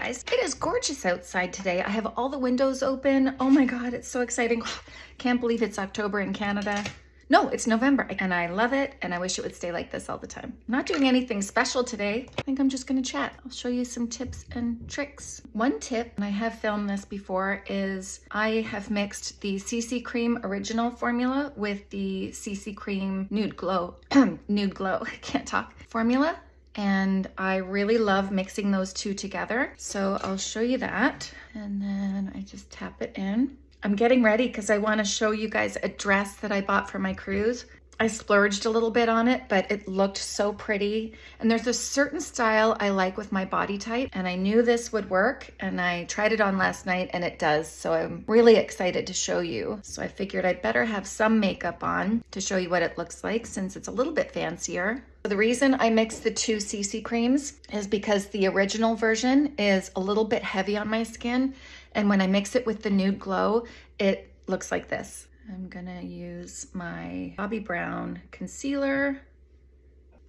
guys. It is gorgeous outside today. I have all the windows open. Oh my God, it's so exciting. Can't believe it's October in Canada. No, it's November and I love it and I wish it would stay like this all the time. I'm not doing anything special today. I think I'm just gonna chat. I'll show you some tips and tricks. One tip, and I have filmed this before, is I have mixed the CC Cream Original formula with the CC Cream Nude Glow, Nude Glow, I can't talk, formula. And I really love mixing those two together. So I'll show you that. And then I just tap it in. I'm getting ready because I want to show you guys a dress that I bought for my cruise. I splurged a little bit on it, but it looked so pretty. And there's a certain style I like with my body type, and I knew this would work, and I tried it on last night, and it does. So I'm really excited to show you. So I figured I'd better have some makeup on to show you what it looks like since it's a little bit fancier. So The reason I mixed the two CC creams is because the original version is a little bit heavy on my skin, and when I mix it with the Nude Glow, it looks like this. I'm gonna use my Bobbi Brown concealer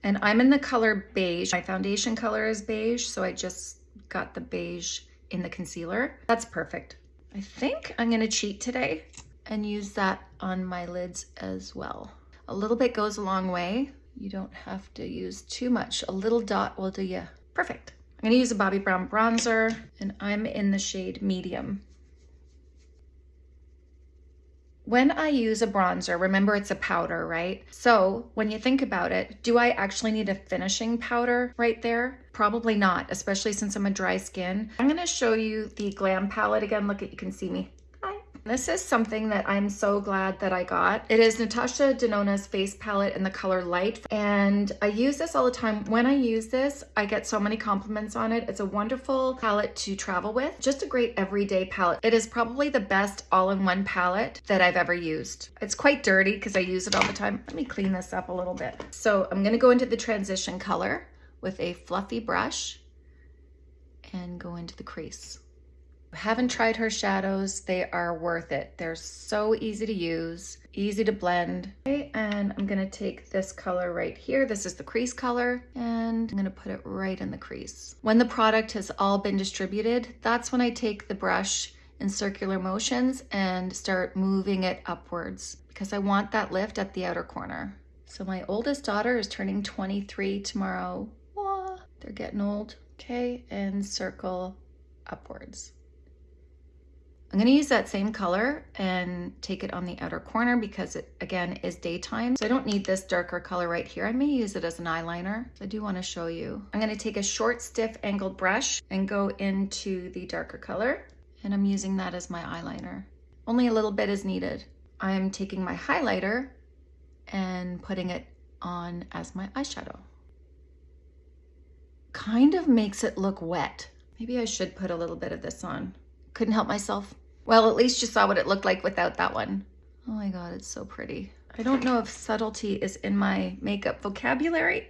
and I'm in the color beige. My foundation color is beige, so I just got the beige in the concealer. That's perfect. I think I'm gonna cheat today and use that on my lids as well. A little bit goes a long way. You don't have to use too much. A little dot will do you perfect. I'm gonna use a Bobbi Brown bronzer and I'm in the shade medium. When I use a bronzer, remember it's a powder, right? So when you think about it, do I actually need a finishing powder right there? Probably not, especially since I'm a dry skin. I'm gonna show you the Glam palette again. Look at, you can see me. This is something that I'm so glad that I got. It is Natasha Denona's face palette in the color Light. And I use this all the time. When I use this, I get so many compliments on it. It's a wonderful palette to travel with. Just a great everyday palette. It is probably the best all-in-one palette that I've ever used. It's quite dirty because I use it all the time. Let me clean this up a little bit. So I'm gonna go into the transition color with a fluffy brush and go into the crease haven't tried her shadows, they are worth it. They're so easy to use, easy to blend. Okay, and I'm gonna take this color right here. This is the crease color, and I'm gonna put it right in the crease. When the product has all been distributed, that's when I take the brush in circular motions and start moving it upwards because I want that lift at the outer corner. So my oldest daughter is turning 23 tomorrow. They're getting old. Okay, and circle upwards. I'm gonna use that same color and take it on the outer corner because it, again, is daytime. So I don't need this darker color right here. I may use it as an eyeliner. I do wanna show you. I'm gonna take a short, stiff, angled brush and go into the darker color. And I'm using that as my eyeliner. Only a little bit is needed. I'm taking my highlighter and putting it on as my eyeshadow. Kind of makes it look wet. Maybe I should put a little bit of this on. Couldn't help myself. Well, at least you saw what it looked like without that one. Oh my God, it's so pretty. I don't know if subtlety is in my makeup vocabulary.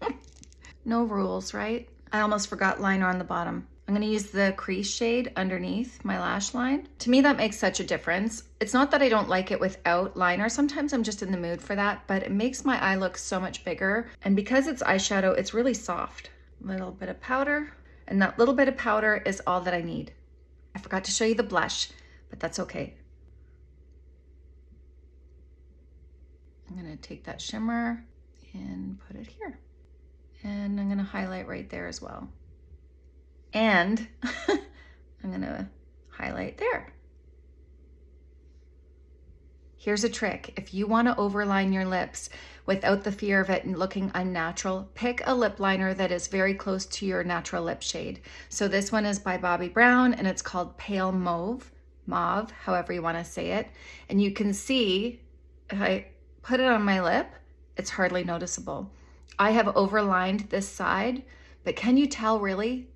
no rules, right? I almost forgot liner on the bottom. I'm gonna use the crease shade underneath my lash line. To me, that makes such a difference. It's not that I don't like it without liner. Sometimes I'm just in the mood for that, but it makes my eye look so much bigger. And because it's eyeshadow, it's really soft. Little bit of powder, and that little bit of powder is all that I need. Forgot to show you the blush, but that's okay. I'm gonna take that shimmer and put it here. And I'm gonna highlight right there as well. And I'm gonna highlight there. Here's a trick. If you wanna overline your lips without the fear of it looking unnatural, pick a lip liner that is very close to your natural lip shade. So this one is by Bobbi Brown and it's called Pale Mauve, Mauve, however you wanna say it. And you can see, if I put it on my lip, it's hardly noticeable. I have overlined this side, but can you tell really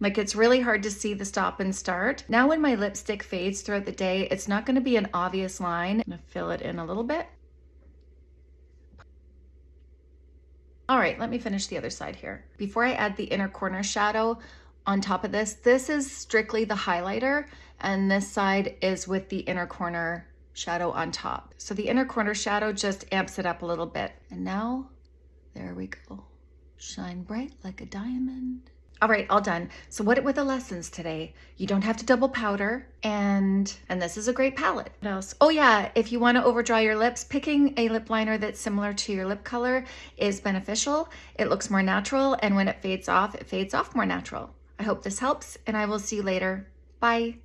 like it's really hard to see the stop and start. Now when my lipstick fades throughout the day, it's not gonna be an obvious line. I'm gonna fill it in a little bit. All right, let me finish the other side here. Before I add the inner corner shadow on top of this, this is strictly the highlighter and this side is with the inner corner shadow on top. So the inner corner shadow just amps it up a little bit. And now, there we go. Shine bright like a diamond. All right, all done. So what were the lessons today? You don't have to double powder and and this is a great palette. What else? Oh yeah, if you want to overdraw your lips, picking a lip liner that's similar to your lip color is beneficial. It looks more natural and when it fades off, it fades off more natural. I hope this helps and I will see you later. Bye.